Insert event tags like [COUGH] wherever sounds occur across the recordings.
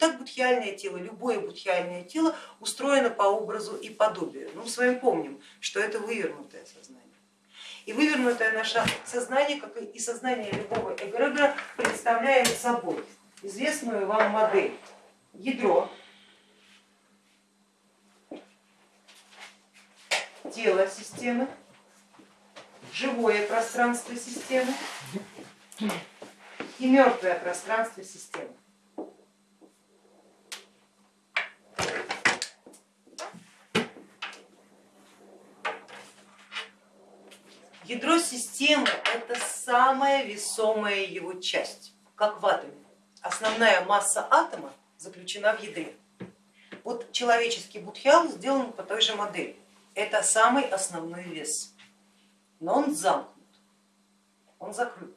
так будхиальное тело, любое будхиальное тело устроено по образу и подобию. Ну, мы с вами помним, что это вывернутое сознание. И вывернутое наше сознание, как и сознание любого эгрегора, представляет собой известную вам модель. Ядро, тело системы, живое пространство системы и мертвое пространство системы. Ядро системы это самая весомая его часть, как в атоме. Основная масса атома заключена в ядре. Вот человеческий будхиал сделан по той же модели. Это самый основной вес, но он замкнут, он закрыт.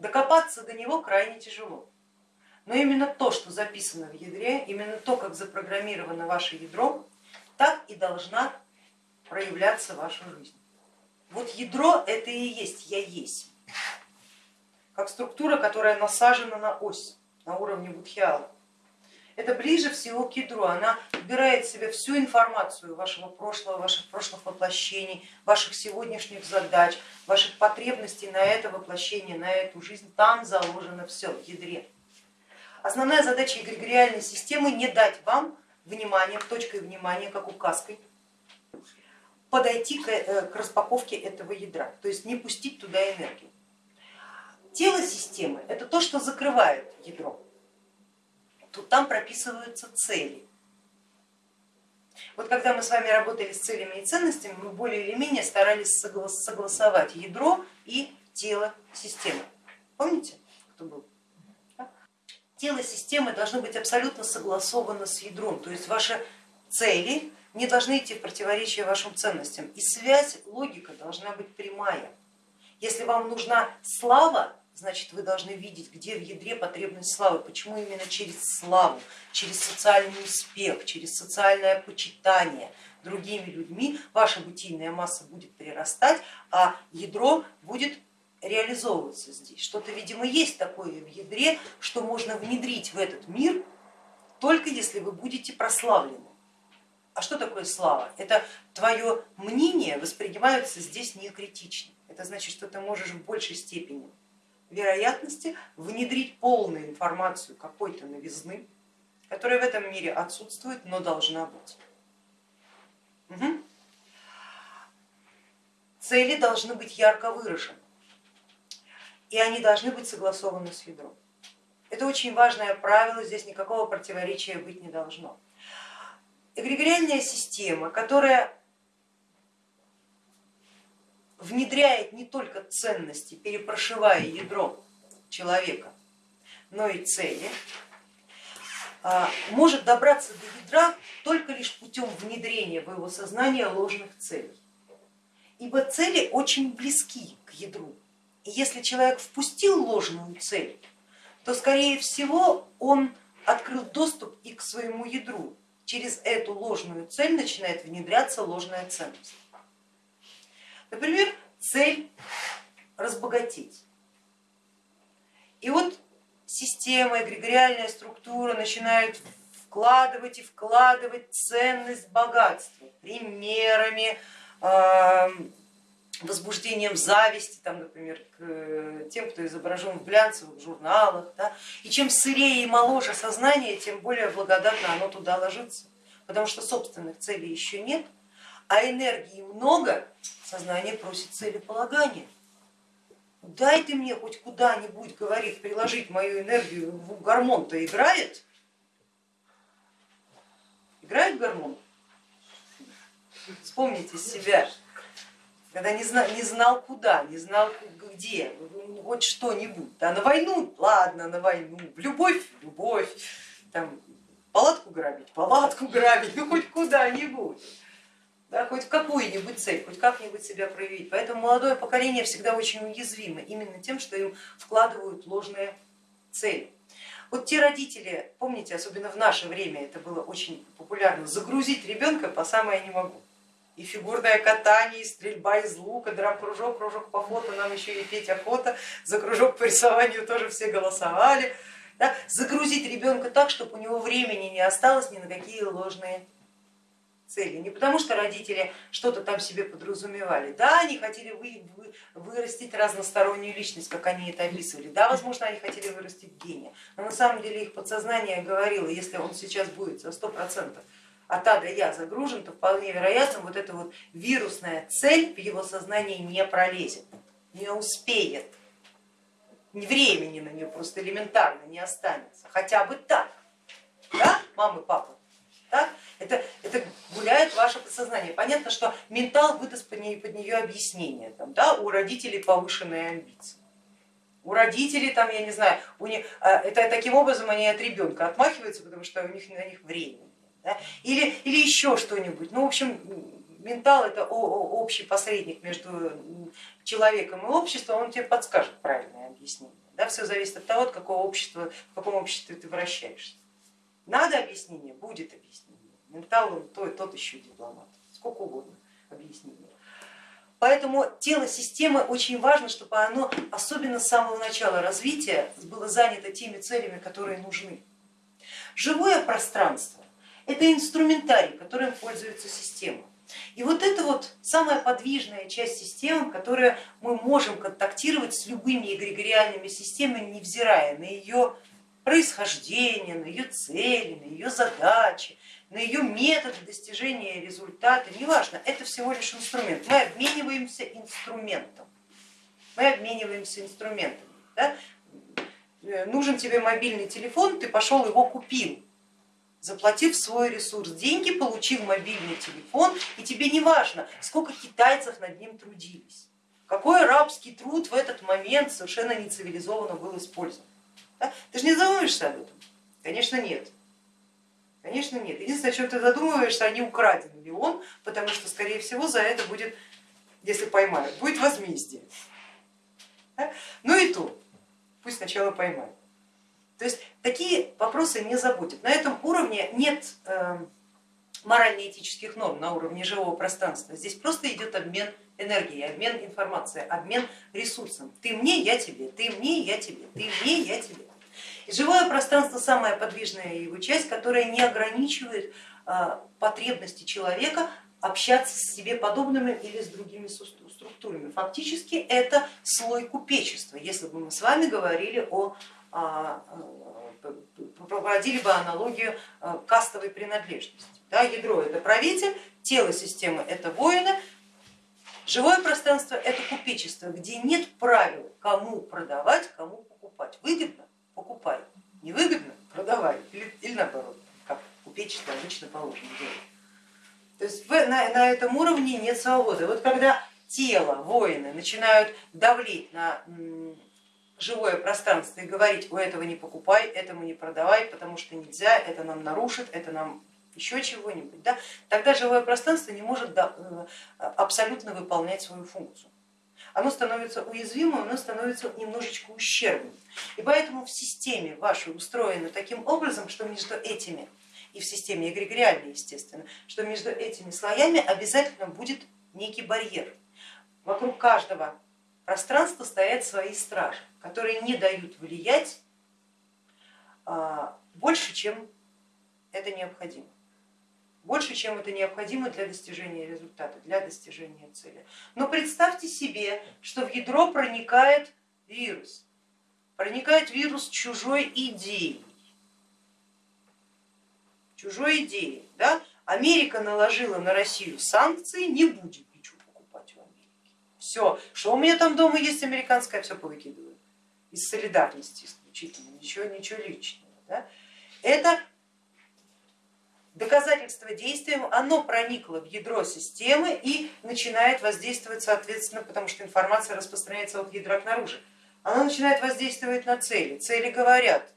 Докопаться до него крайне тяжело. Но именно то, что записано в ядре, именно то, как запрограммировано ваше ядро, так и должна проявляться ваша жизнь. Вот ядро это и есть я есть, как структура, которая насажена на ось на уровне будхиала. Это ближе всего к ядру, она вбирает в себя всю информацию вашего прошлого, ваших прошлых воплощений, ваших сегодняшних задач, ваших потребностей на это воплощение, на эту жизнь. Там заложено все в ядре. Основная задача эгрегориальной системы не дать вам внимание, точкой внимания, как указкой, подойти к, э, к распаковке этого ядра, то есть не пустить туда энергию. Тело системы это то, что закрывает ядро, тут там прописываются цели. Вот когда мы с вами работали с целями и ценностями, мы более или менее старались согласовать ядро и тело системы. Помните, кто был? Тело системы должно быть абсолютно согласовано с ядром, то есть ваши цели не должны идти в противоречие вашим ценностям. И связь, логика должна быть прямая. Если вам нужна слава, значит вы должны видеть, где в ядре потребность славы, почему именно через славу, через социальный успех, через социальное почитание другими людьми ваша бытийная масса будет прирастать, а ядро будет реализовываться здесь. Что-то, видимо, есть такое в ядре, что можно внедрить в этот мир только если вы будете прославлены. А что такое слава? Это твое мнение воспринимается здесь не критично. Это значит, что ты можешь в большей степени вероятности внедрить полную информацию какой-то новизны, которая в этом мире отсутствует, но должна быть. Угу. Цели должны быть ярко выражены, и они должны быть согласованы с ядром. Это очень важное правило, здесь никакого противоречия быть не должно эгрегориальная система, которая внедряет не только ценности, перепрошивая ядро человека, но и цели, а, может добраться до ядра только лишь путем внедрения в его сознание ложных целей. Ибо цели очень близки к ядру. И если человек впустил ложную цель, то скорее всего он открыл доступ и к своему ядру, через эту ложную цель начинает внедряться ложная ценность. Например, цель разбогатеть. И вот система, эгрегориальная структура начинают вкладывать и вкладывать ценность богатства примерами, возбуждением зависти, там, например, к тем, кто изображен в глянцевых журналах. Да? И чем сырее и моложе сознание, тем более благодатно оно туда ложится, потому что собственных целей еще нет, а энергии много, сознание просит целеполагания. Дай ты мне хоть куда-нибудь, говорит, приложить мою энергию, гормон-то играет? Играет гормон? Вспомните себя, когда не знал, не знал куда, не знал где, хоть что-нибудь. Да, на войну, ладно, на войну, в любовь, любовь, там, палатку грабить, палатку [LAUGHS] грабить, ну хоть куда-нибудь. Да, хоть в какую-нибудь цель, хоть как-нибудь себя проявить. Поэтому молодое поколение всегда очень уязвимо именно тем, что им вкладывают ложные цели. Вот те родители, помните, особенно в наше время это было очень популярно, загрузить ребенка по самое не могу и фигурное катание, и стрельба из лука, драм-кружок, кружок по фото, нам еще и петь охота, за кружок по рисованию тоже все голосовали. Да? Загрузить ребенка так, чтобы у него времени не осталось ни на какие ложные цели. Не потому что родители что-то там себе подразумевали. Да, они хотели вы, вы, вырастить разностороннюю личность, как они это описывали. Да, возможно, они хотели вырастить гения. Но на самом деле их подсознание говорило, если он сейчас будет за сто процентов А до Я загружен, то вполне вероятно вот эта вот вирусная цель в его сознании не пролезет, не успеет. Времени на нее просто элементарно не останется. Хотя бы так. Да, мамы, папы? Так? Это, это гуляет ваше подсознание. Понятно, что ментал выдаст под нее, под нее объяснение. Там, да, у родителей повышенные амбиции. У родителей, там, я не знаю, у них, а, это таким образом они от ребенка отмахиваются, потому что у них на них время. Да? Или, или еще что-нибудь. Ну, в общем, ментал это общий посредник между человеком и обществом, он тебе подскажет правильное объяснение. Да? Все зависит от того, от какого общества, в каком обществе ты вращаешься. Надо объяснение, будет объяснение. Ментал он тот, тот еще дипломат, сколько угодно объяснений. Поэтому тело системы очень важно, чтобы оно, особенно с самого начала развития, было занято теми целями, которые нужны. Живое пространство это инструментарий, которым пользуется система. И вот это вот самая подвижная часть системы, которая мы можем контактировать с любыми эгрегориальными системами, невзирая на ее происхождение, на ее цели, на ее задачи, на ее методы достижения результата, неважно, это всего лишь инструмент. Мы обмениваемся инструментом. Мы обмениваемся инструментом. Да? Нужен тебе мобильный телефон, ты пошел его купил, заплатив свой ресурс, деньги, получив мобильный телефон, и тебе не важно, сколько китайцев над ним трудились, какой рабский труд в этот момент совершенно нецивилизованно был использован. Да? Ты же не задумываешься об этом? Конечно нет. Конечно нет. Единственное, о чем ты задумываешься, а не украден ли он, потому что, скорее всего, за это будет, если поймают, будет возмездие. Да? Ну и то, пусть сначала поймают. То есть такие вопросы не заботят. На этом уровне нет э, морально-этических норм на уровне живого пространства. Здесь просто идет обмен энергией, обмен информацией, обмен ресурсом. Ты мне, я тебе, ты мне, я тебе, ты мне, я тебе. И живое пространство самая подвижная его часть, которая не ограничивает э, потребности человека общаться с себе подобными или с другими структурами. Фактически это слой купечества, если бы мы с вами говорили о а, э, проводили бы аналогию э, кастовой принадлежности. Да, ядро это правитель, тело системы это воины, живое пространство это купечество, где нет правил, кому продавать, кому покупать. Выгодно покупай, невыгодно продавай или, или наоборот, как купечество обычно положено делать. То есть на, на этом уровне нет свободы. Вот когда тело, воины начинают давлеть на живое пространство и говорить, у этого не покупай, этому не продавай, потому что нельзя, это нам нарушит, это нам еще чего-нибудь, да, тогда живое пространство не может э, абсолютно выполнять свою функцию. Оно становится уязвимым, оно становится немножечко ущербным. И поэтому в системе вашей устроено таким образом, что между этими, и в системе эгрегориальной, естественно, что между этими слоями обязательно будет некий барьер. Вокруг каждого пространства стоят свои стражи которые не дают влиять а, больше, чем это необходимо. Больше, чем это необходимо для достижения результата, для достижения цели. Но представьте себе, что в ядро проникает вирус, проникает вирус чужой идеи. Чужой идеи. Да? Америка наложила на Россию санкции, не будет ничего покупать в Америке. Все, что у меня там дома есть американское, все повыкидываю из солидарности исключительно, ничего, ничего личного. Да? Это доказательство действием, оно проникло в ядро системы и начинает воздействовать соответственно, потому что информация распространяется от ядра к наружу. Оно начинает воздействовать на цели. Цели говорят,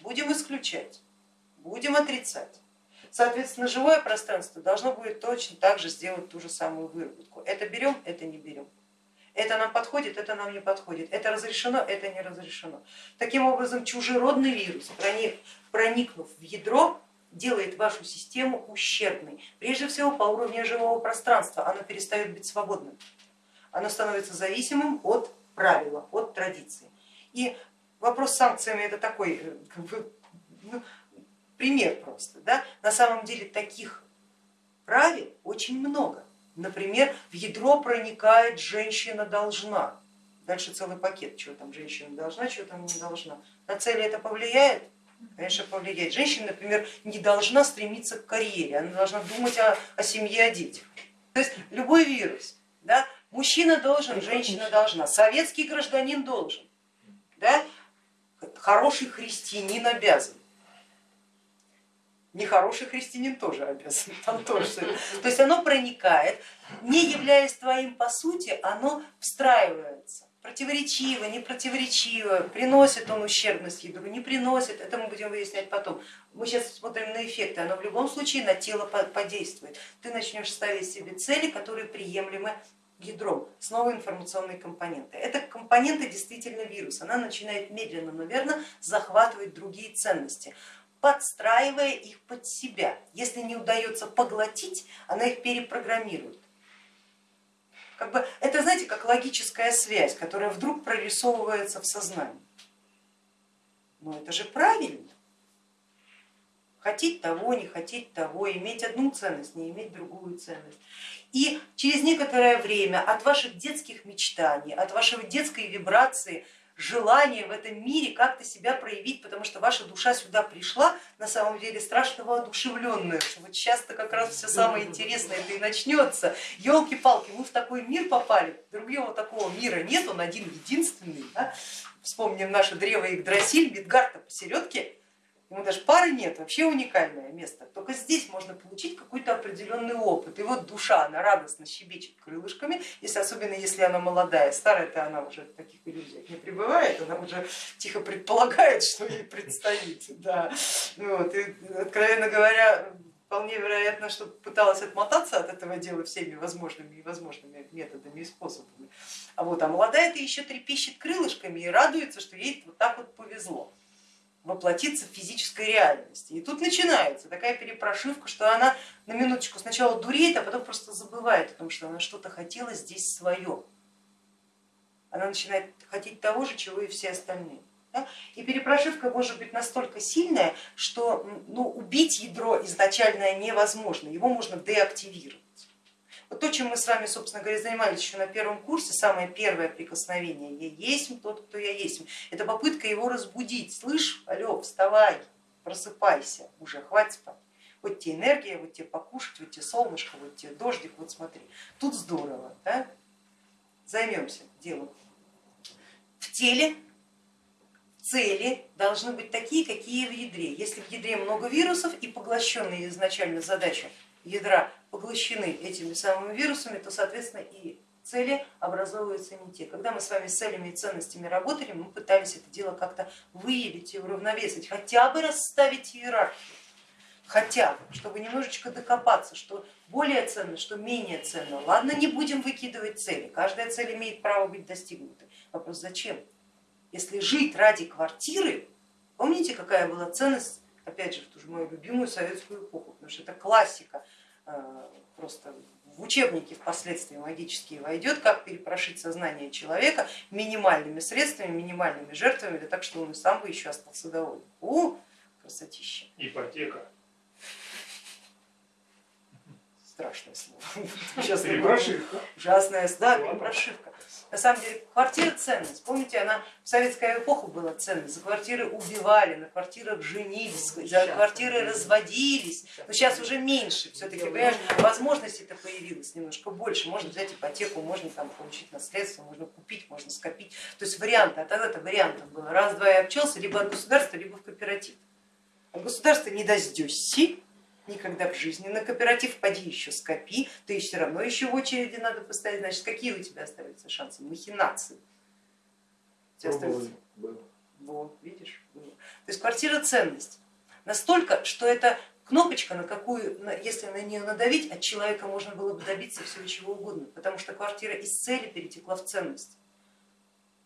будем исключать, будем отрицать. Соответственно, живое пространство должно будет точно так же сделать ту же самую выработку. Это берем, это не берем. Это нам подходит, это нам не подходит, это разрешено, это не разрешено. Таким образом, чужеродный вирус, проникнув в ядро, делает вашу систему ущербной. Прежде всего по уровню живого пространства оно перестает быть свободным, оно становится зависимым от правила, от традиции. И вопрос с санкциями это такой э, как бы, ну, пример просто. Да? На самом деле таких правил очень много. Например, в ядро проникает женщина должна. Дальше целый пакет, чего там женщина должна, чего там не должна. На цели это повлияет? Конечно, повлияет. Женщина, например, не должна стремиться к карьере, она должна думать о, о семье, о детях. То есть любой вирус, да, мужчина должен, женщина должна, советский гражданин должен, да, хороший христианин обязан. Нехороший христианин тоже обязан, там тоже. То есть оно проникает, не являясь твоим по сути, оно встраивается противоречиво, не противоречиво, приносит он ущербность ядру, не приносит, это мы будем выяснять потом. Мы сейчас смотрим на эффекты, оно в любом случае на тело подействует. Ты начнешь ставить себе цели, которые приемлемы ядром, снова информационные компоненты. Это компоненты действительно вирус, она начинает медленно, но захватывать другие ценности подстраивая их под себя. Если не удается поглотить, она их перепрограммирует. Как бы, это, знаете, как логическая связь, которая вдруг прорисовывается в сознании. Но это же правильно. Хотеть того, не хотеть того, иметь одну ценность, не иметь другую ценность. И через некоторое время от ваших детских мечтаний, от вашей детской вибрации желание в этом мире как-то себя проявить, потому что ваша душа сюда пришла на самом деле страшно воодушевленная, что вот сейчас-то как раз все самое интересное это и начнется. Елки-палки, мы в такой мир попали, другого такого мира нет, он один единственный. Да? Вспомним наше древо Игдрасиль, Мидгарта посередке, ему даже пары нет, вообще уникальное место. Только здесь можно получить какой-то определенный опыт. И вот душа, она радостно щебечет крылышками, если, особенно если она молодая, старая-то она уже в таких иллюзиях не пребывает, она уже тихо предполагает, что ей предстоит. Да. Вот. И, откровенно говоря, вполне вероятно, что пыталась отмотаться от этого дела всеми возможными и невозможными методами и способами. А вот а молодая-то еще трепещет крылышками и радуется, что ей вот так вот повезло воплотиться в физической реальности. И тут начинается такая перепрошивка, что она на минуточку сначала дуреет, а потом просто забывает о том, что она что-то хотела здесь свое. Она начинает хотеть того же, чего и все остальные. И перепрошивка может быть настолько сильная, что ну, убить ядро изначально невозможно, его можно деактивировать. То, чем мы с вами, собственно говоря, занимались еще на первом курсе, самое первое прикосновение, я есть тот, кто я есть, это попытка его разбудить, слышь, алло, вставай, просыпайся, уже хватит спать. Вот тебе энергия, вот тебе покушать, вот тебе солнышко, вот тебе дождик, вот смотри, тут здорово, да? займемся делом. В теле цели должны быть такие, какие в ядре. Если в ядре много вирусов и поглощенные изначально задачи ядра поглощены этими самыми вирусами, то соответственно и цели образовываются не те. Когда мы с вами с целями и ценностями работали, мы пытались это дело как-то выявить и уравновесить, хотя бы расставить иерархию, хотя бы, чтобы немножечко докопаться, что более ценно, что менее ценно. Ладно, не будем выкидывать цели, каждая цель имеет право быть достигнутой. Вопрос зачем? Если жить ради квартиры, помните, какая была ценность опять же, в ту же мою любимую советскую эпоху, потому что это классика, просто в учебники впоследствии магические войдет, как перепрошить сознание человека минимальными средствами, минимальными жертвами, да так, что он и сам бы еще остался доволен. У, красотища. Ипотека. Страшное слово. [LAUGHS] Сейчас перепрошивка. Ужасная, да, перепрошивка. На самом деле квартира ценность. Помните, она в советскую эпоху была ценность. За квартиры убивали, на квартирах женились, за квартиры разводились. Но сейчас уже меньше. Все-таки, понимаешь, возможностей-то появилось немножко больше. Можно взять ипотеку, можно там получить наследство, можно купить, можно скопить. То есть варианты, а тогда-то вариантов было. Раз-два и обчелся, либо от государства, либо в кооператив. От государства не дождешься, никогда в жизни. На кооператив поди еще скопи, ты все равно еще в очереди надо поставить. Значит, какие у тебя остаются шансы? Махинации. Вот, видишь? То есть квартира ценность. Настолько, что это кнопочка, на какую, если на нее надавить, от человека можно было бы добиться всего чего угодно, потому что квартира из цели перетекла в ценность.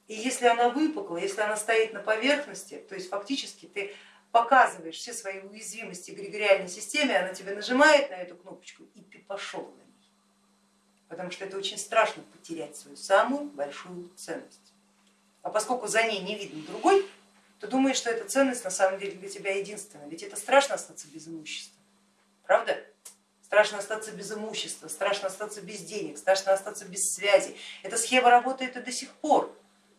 И если она выпукла, если она стоит на поверхности, то есть фактически ты показываешь все свои уязвимости эгрегориальной системе, она тебе нажимает на эту кнопочку и ты пошел на ней. Потому что это очень страшно потерять свою самую большую ценность. А поскольку за ней не видно другой, ты думаешь, что эта ценность на самом деле для тебя единственная. Ведь это страшно остаться без имущества, правда? Страшно остаться без имущества, страшно остаться без денег, страшно остаться без связи. Эта схема работает и до сих пор.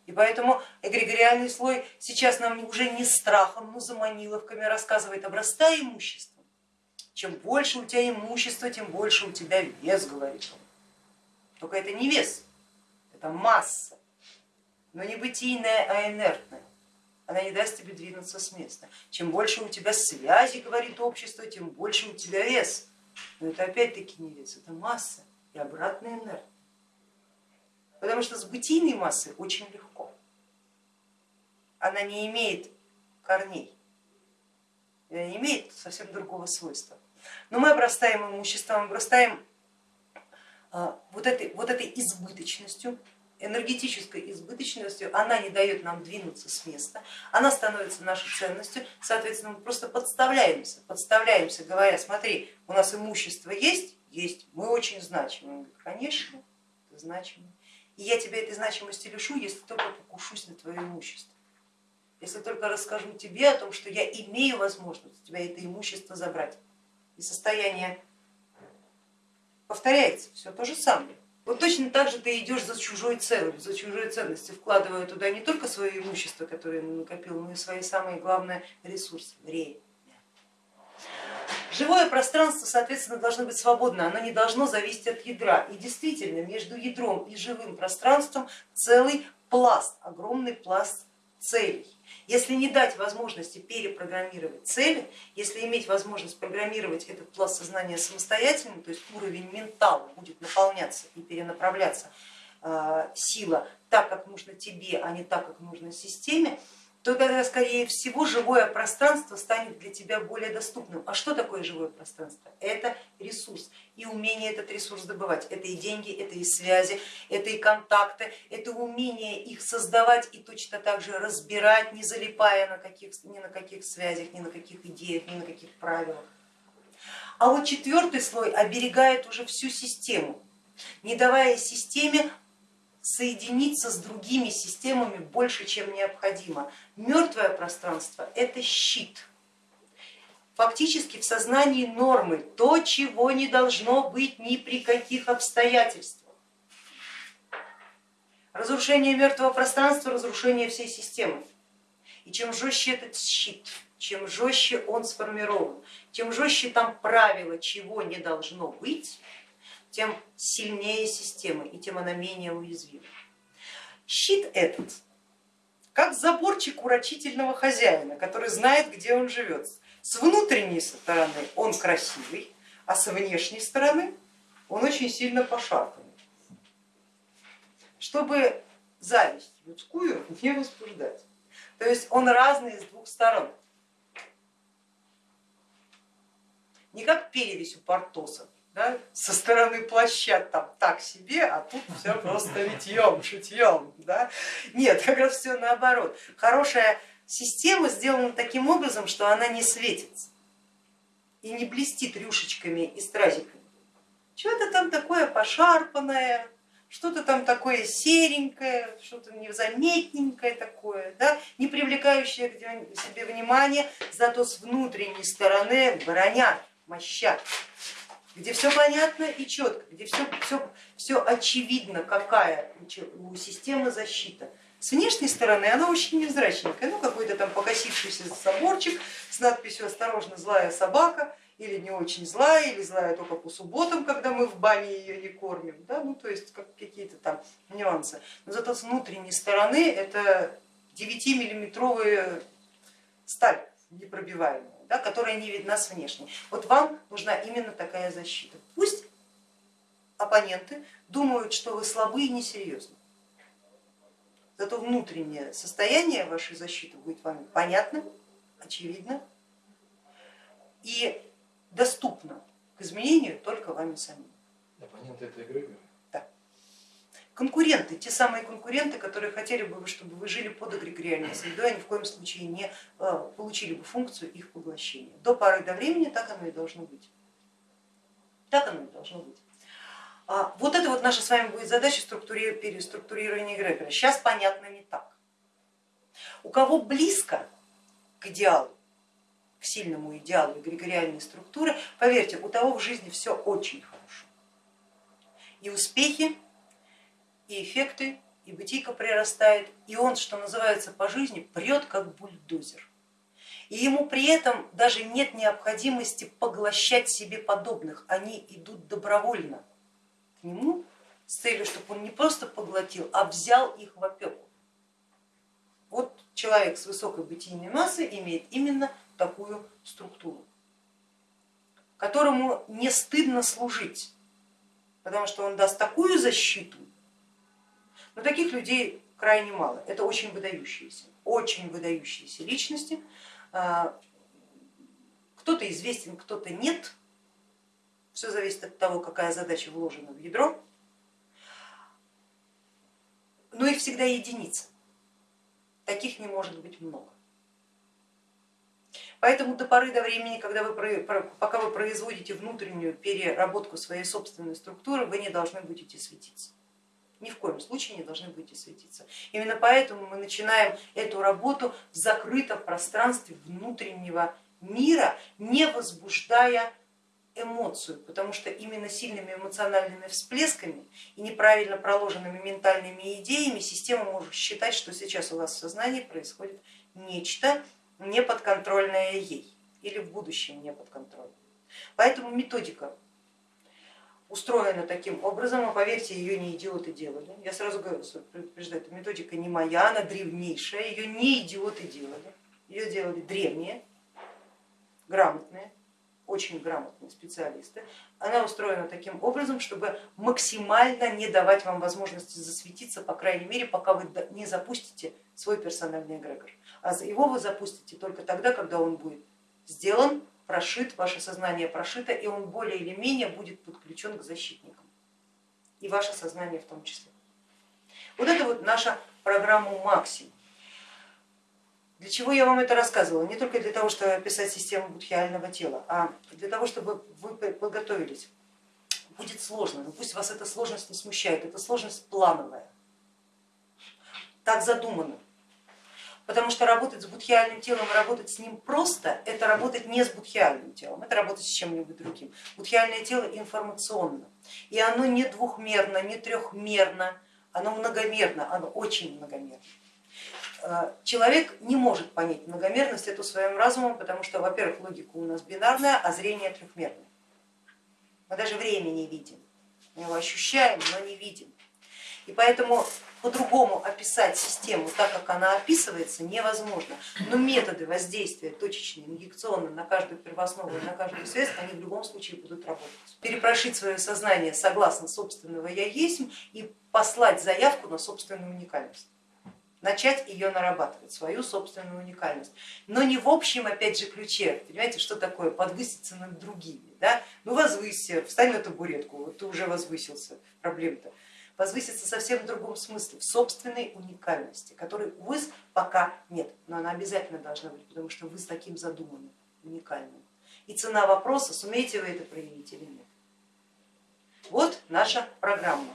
И поэтому эгрегориальный слой сейчас нам уже не страхом, но заманиловками рассказывает, обрастай имуществом. Чем больше у тебя имущества, тем больше у тебя вес, говорит он. Только это не вес, это масса, но не бытийная, а инертная. Она не даст тебе двинуться с места. Чем больше у тебя связи, говорит общество, тем больше у тебя вес. Но это опять-таки не вес, это масса и обратная инертная. Потому что с бытийной массой очень легко. Она не имеет корней, она не имеет совсем другого свойства. Но мы обрастаем имуществом, обрастаем а, вот этой, вот этой избыточностью, энергетической избыточностью, она не дает нам двинуться с места, она становится нашей ценностью, соответственно, мы просто подставляемся, подставляемся, говоря, смотри, у нас имущество есть, есть, мы очень значимы. Он говорит, конечно, ты значимый. И я тебя этой значимости лишу, если только покушусь на твое имущество. Если только расскажу тебе о том, что я имею возможность у тебя это имущество забрать. И состояние повторяется, все то же самое. Вот точно так же ты идешь за чужой целью, за чужой ценностью, вкладывая туда не только свое имущество, которое накопил, но и свои самые главные ресурсы, время. Живое пространство, соответственно, должно быть свободно, оно не должно зависеть от ядра. И действительно, между ядром и живым пространством целый пласт, огромный пласт целей. Если не дать возможности перепрограммировать цели, если иметь возможность программировать этот пласт сознания самостоятельно, то есть уровень ментала будет наполняться и перенаправляться э, сила так, как нужно тебе, а не так, как нужно системе, то тогда, скорее всего, живое пространство станет для тебя более доступным. А что такое живое пространство? Это ресурс и умение этот ресурс добывать. Это и деньги, это и связи, это и контакты, это умение их создавать и точно так же разбирать, не залипая на каких, ни на каких связях, ни на каких идеях, ни на каких правилах. А вот четвертый слой оберегает уже всю систему, не давая системе соединиться с другими системами больше, чем необходимо. Мертвое пространство это щит. Фактически в сознании нормы то, чего не должно быть ни при каких обстоятельствах. Разрушение мертвого пространства, разрушение всей системы. И чем жестче этот щит, чем жестче он сформирован, чем жестче там правило, чего не должно быть, тем сильнее система и тем она менее уязвима. Щит этот, как заборчик урочительного хозяина, который знает, где он живет. С внутренней стороны он красивый, а с внешней стороны он очень сильно пошарпанный. Чтобы зависть людскую не возбуждать. То есть он разный с двух сторон. Не как перевесь у Портоса, да, со стороны плаща там так себе, а тут все просто витьем, шутьем. Да? Нет, [LAUGHS] как раз все наоборот. Хорошая система сделана таким образом, что она не светится и не блестит рюшечками и стразиками. Что-то там такое пошарпанное, что-то там такое серенькое, что-то незаметненькое такое, да, не привлекающее к себе внимание, зато с внутренней стороны броня, моща где все понятно и четко, где все, все, все очевидно, какая у системы защита. С внешней стороны она очень невзрачненькая, ну какой-то там покосившийся заборчик с надписью «Осторожно, злая собака» или не очень злая, или злая только по субботам, когда мы в бане ее не кормим, да? ну то есть как, какие-то там нюансы. Но зато с внутренней стороны это 9-миллиметровая сталь непробиваемая да, которая не видна с внешней. Вот вам нужна именно такая защита. Пусть оппоненты думают, что вы слабы и несерьезны. Зато внутреннее состояние вашей защиты будет вам понятным, очевидно и доступно к изменению только вами самим. Оппоненты это эгрегоры? Конкуренты, те самые конкуренты, которые хотели бы, чтобы вы жили под эгрегориальной средой, они в коем случае не а, получили бы функцию их поглощения. До поры до времени так оно и должно быть. Так оно и должно быть. А вот это вот наша с вами будет задача переструктурирования эгрегора. Сейчас понятно не так. У кого близко к идеалу, к сильному идеалу эгрегориальной структуры, поверьте, у того в жизни все очень хорошо. И успехи, и эффекты, и бытийка прирастает, и он, что называется, по жизни прет как бульдозер. И ему при этом даже нет необходимости поглощать себе подобных, они идут добровольно к нему с целью, чтобы он не просто поглотил, а взял их в опеку. Вот человек с высокой бытийной массой имеет именно такую структуру, которому не стыдно служить, потому что он даст такую защиту, но таких людей крайне мало, это очень выдающиеся, очень выдающиеся личности, а, кто-то известен, кто-то нет, все зависит от того, какая задача вложена в ядро, но их всегда единица, таких не может быть много. Поэтому до поры до времени, когда вы, пока вы производите внутреннюю переработку своей собственной структуры, вы не должны будете светиться ни в коем случае не должны и светиться. Именно поэтому мы начинаем эту работу в закрытом пространстве внутреннего мира, не возбуждая эмоцию, потому что именно сильными эмоциональными всплесками и неправильно проложенными ментальными идеями система может считать, что сейчас у вас в сознании происходит нечто неподконтрольное ей или в будущем неподконтрольное. Поэтому методика устроена таким образом, а поверьте, ее не идиоты делали. Я сразу говорю, предупреждаю, эта методика не моя, она древнейшая, ее не идиоты делали, ее делали древние, грамотные, очень грамотные специалисты. Она устроена таким образом, чтобы максимально не давать вам возможности засветиться, по крайней мере, пока вы не запустите свой персональный эгрегор. А его вы запустите только тогда, когда он будет сделан прошит, ваше сознание прошито, и он более или менее будет подключен к защитникам, и ваше сознание в том числе. Вот это вот наша программа максимум. Для чего я вам это рассказывала? Не только для того, чтобы описать систему будхиального тела, а для того, чтобы вы подготовились. Будет сложно, но пусть вас эта сложность не смущает, это сложность плановая. Так задумано. Потому что работать с будхиальным телом, работать с ним просто, это работать не с будхиальным телом, это работать с чем-нибудь другим. Будхиальное тело информационно, и оно не двухмерно, не трехмерно, оно многомерно, оно очень многомерно. Э, человек не может понять многомерность эту своим разумом, потому что, во-первых, логика у нас бинарная, а зрение трехмерное. Мы даже время не видим, мы его ощущаем, но не видим. И поэтому по-другому описать систему так, как она описывается, невозможно. Но методы воздействия точечные, инъекционные на каждую первооснову и на каждую связь, они в любом случае будут работать. Перепрошить свое сознание согласно собственного я есть и послать заявку на собственную уникальность начать ее нарабатывать, свою собственную уникальность. Но не в общем, опять же, ключе, понимаете, что такое подвыситься над другими. Да? Ну возвысься, встань на табуретку, вот ты уже возвысился, проблем-то возвыситься совсем в другом смысле, в собственной уникальности, которой у вас пока нет, но она обязательно должна быть, потому что вы с таким задуманы, уникальным. И цена вопроса, сумеете вы это проявить или нет. Вот наша программа.